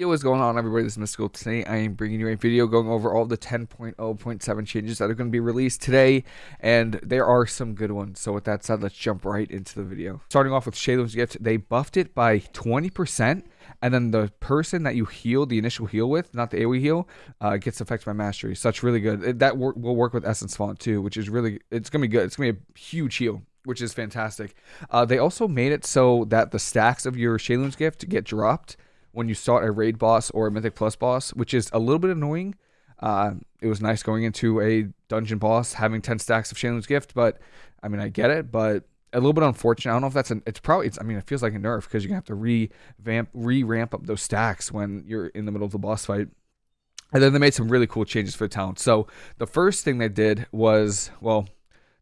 Yo, what's going on everybody? This is Mystical. Today I am bringing you a video going over all the 10.0.7 changes that are going to be released today, and there are some good ones. So with that said, let's jump right into the video. Starting off with Sheilun's Gift, they buffed it by 20%, and then the person that you heal, the initial heal with, not the AoE heal, uh, gets affected by Mastery. So that's really good. That will work with Essence Font too, which is really, it's going to be good. It's going to be a huge heal which is fantastic. Uh, they also made it so that the stacks of your Sheilun's gift get dropped when you start a raid boss or a mythic plus boss, which is a little bit annoying. Uh, it was nice going into a dungeon boss having 10 stacks of Sheilun's gift, but I mean, I get it, but a little bit unfortunate. I don't know if that's an, it's probably, it's, I mean, it feels like a nerf because you're to have to revamp, re ramp up those stacks when you're in the middle of the boss fight. And then they made some really cool changes for the talent. So the first thing they did was, well,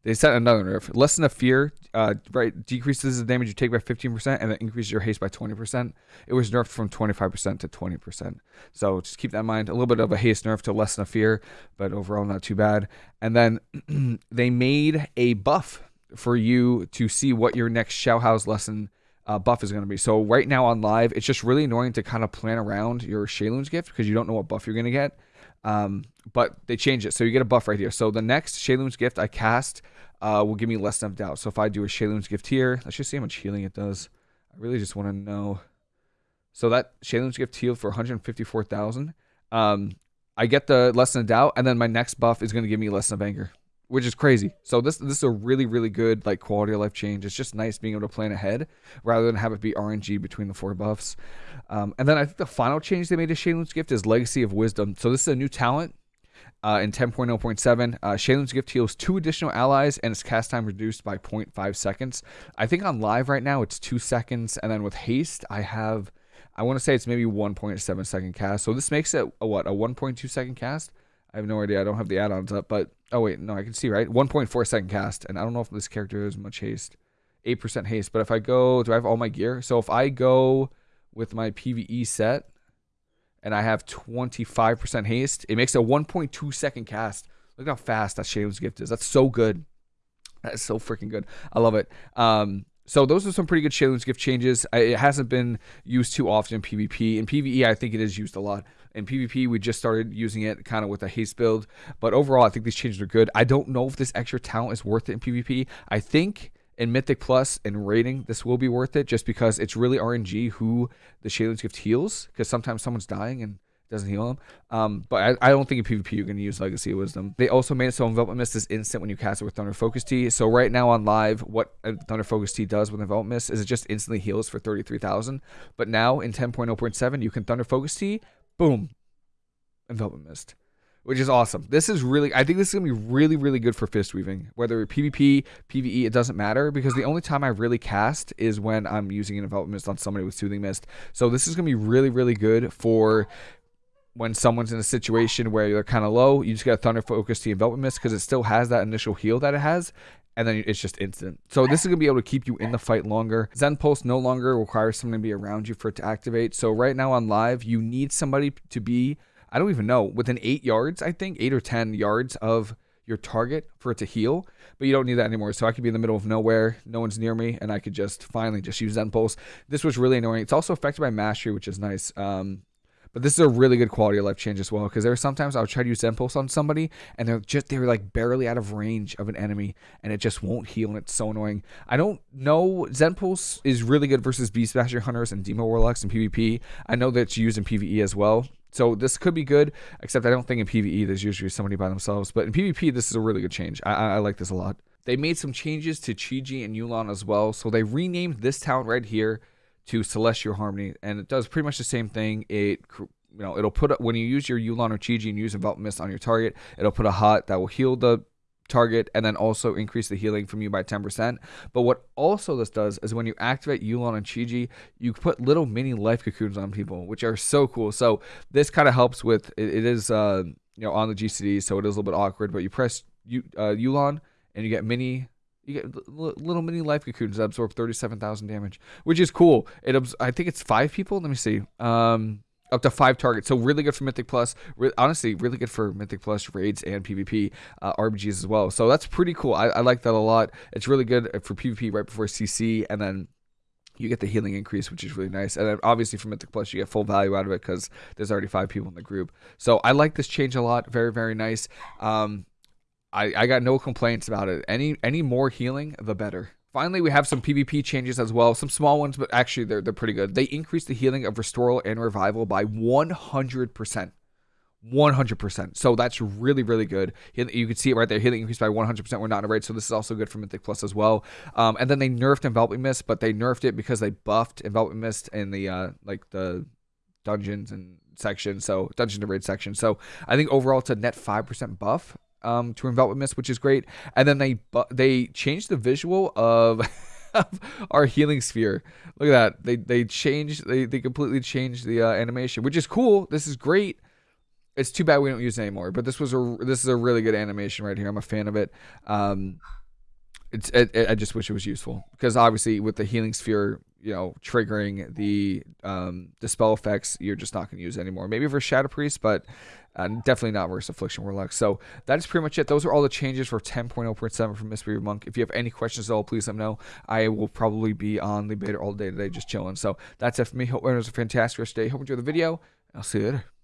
they set another nerf. Lesson of Fear uh, right decreases the damage you take by 15% and then increases your haste by 20%. It was nerfed from 25% to 20%. So just keep that in mind. A little bit of a haste nerf to Lesson of Fear, but overall not too bad. And then they made a buff for you to see what your next Shao lesson uh, buff is going to be. So right now on live, it's just really annoying to kind of plan around your Sheilun's gift because you don't know what buff you're going to get. Um, but they changed it. So you get a buff right here. So the next Sheilun's gift I cast uh, will give me less than doubt. So if I do a Sheilun's gift here, let's just see how much healing it does. I really just want to know. So that Sheilun's gift healed for 154,000. Um, I get the lesson of doubt, and then my next buff is going to give me lesson of anger, which is crazy. So this this is a really really good like quality of life change. It's just nice being able to plan ahead rather than have it be RNG between the four buffs. Um, and then I think the final change they made to Sheilun's gift is Legacy of Wisdom. So this is a new talent uh, in 10.0.7, uh, Sheilun's Gift heals two additional allies and its cast time reduced by 0.5 seconds. I think on live right now it's two seconds, and then with haste I have, I want to say it's maybe 1.7 second cast. So this makes it a what a 1.2 second cast. I have no idea. I don't have the add-ons up, but oh wait, no, I can see right 1.4 second cast, and I don't know if this character has much haste, 8% haste. But if I go, do I have all my gear? So if I go with my PVE set and I have 25% haste, it makes a 1.2 second cast. Look how fast that Sheilun's gift is. That's so good. That is so freaking good. I love it. Um, so those are some pretty good Sheilun's gift changes. It hasn't been used too often in PvP. In PvE, I think it is used a lot. In PvP, we just started using it kind of with a haste build. But overall, I think these changes are good. I don't know if this extra talent is worth it in PvP. I think in Mythic Plus and rating, this will be worth it just because it's really RNG who the Sheilun's Gift heals because sometimes someone's dying and doesn't heal them. Um, but I, I, don't think in PvP you're going to use Legacy of Wisdom. They also made it so Enveloping Mist is instant when you cast it with Thunder Focus Tea. So right now on live, what Thunder Focus Tea does with Enveloping Mist is it just instantly heals for 33,000. But now in 10.0.7, you can Thunder Focus Tea, boom, Enveloping Mist which is awesome. This is really, I think this is gonna be really, really good for fist weaving. Whether PvP, PvE, it doesn't matter because the only time I really cast is when I'm using an enveloping mist on somebody with soothing mist. So this is gonna be really, really good for when someone's in a situation where they're kind of low. You just get a thunder focus to enveloping mist because it still has that initial heal that it has, and then it's just instant. So this is gonna be able to keep you in the fight longer. Zen Pulse no longer requires someone to be around you for it to activate. So right now on live, you need somebody to be I don't even know, within eight yards, I think, eight or 10 yards of your target for it to heal, but you don't need that anymore. So I could be in the middle of nowhere, no one's near me, and I could just finally just use Zen Pulse. This was really annoying. It's also affected by Mastery, which is nice. Um, but this is a really good quality of life change as well because there are sometimes I'll try to use Zen Pulse on somebody and they're just they're like barely out of range of an enemy and it just won't heal and it's so annoying. I don't know Zen Pulse is really good versus Beast Master Hunters and Demon Warlocks and PvP. I know that it's used in PvE as well. So this could be good, except I don't think in PvE there's usually somebody by themselves. But in PvP, this is a really good change. I, I like this a lot. They made some changes to Chi-Ji and Yu'lon as well. So they renamed this talent right here to Celestial Harmony, and it does pretty much the same thing. It you know it'll put when you use your Yu'lon or Chi-Ji and use Envelop Mist on your target, it'll put a hot that will heal the target and then also increase the healing from you by 10%. But what also this does is when you activate Yu'lon and Chi-Ji, you put little mini life cocoons on people, which are so cool. So this kind of helps with it, it is uh, you know on the GCD, so it is a little bit awkward, but you press U, uh, Yu'lon and you get mini you get little mini life cocoons that absorb 37,000 damage, which is cool. It I think it's 5 people, let me see. Um up to five targets. So really good for Mythic Plus. Re- honestly, really good for Mythic Plus raids and PvP uh, RBGs as well. So that's pretty cool. I, I, like that a lot. It's really good for PvP right before CC, and then you get the healing increase, which is really nice. And then obviously from Mythic Plus, you get full value out of it because there's already five people in the group. So I like this change a lot. Very, very nice. Um, I, I got no complaints about it. Any any more healing, the better. Finally, we have some PvP changes as well. Some small ones, but actually they're, they're pretty good. They increased the healing of Restoral and Revival by 100%. 100%. So that's really, really good. You can see it right there. Healing increased by 100%. We're not in a raid, so this is also good for Mythic Plus as well. Um, and then they nerfed Enveloping Mist, but they nerfed it because they buffed Enveloping Mist in the, uh, like, the dungeons and section, so dungeon to raid section. So I think overall it's a net 5% buff um, to Enveloping Mist, which is great. And then they they changed the visual of our healing sphere. Look at that. They they changed they they completely changed the uh, animation, which is cool. This is great. It's too bad we don't use it anymore. But this was a this is a really good animation right here. I'm a fan of it. Um, it's it, it, I just wish it was useful because obviously with the healing sphere, you know, triggering the um the spell effects, you're just not going to use anymore. Maybe for Shadow Priest, but uh, definitely not versus Affliction Warlock. So that is pretty much it. Those are all the changes for 10.0.7 from Mistweaver Monk. If you have any questions at all, please let me know. I will probably be on the beta all day today, just chilling. So that's it for me. Hope it was a fantastic rest of the day. Hope you enjoyed the video. I'll see you later.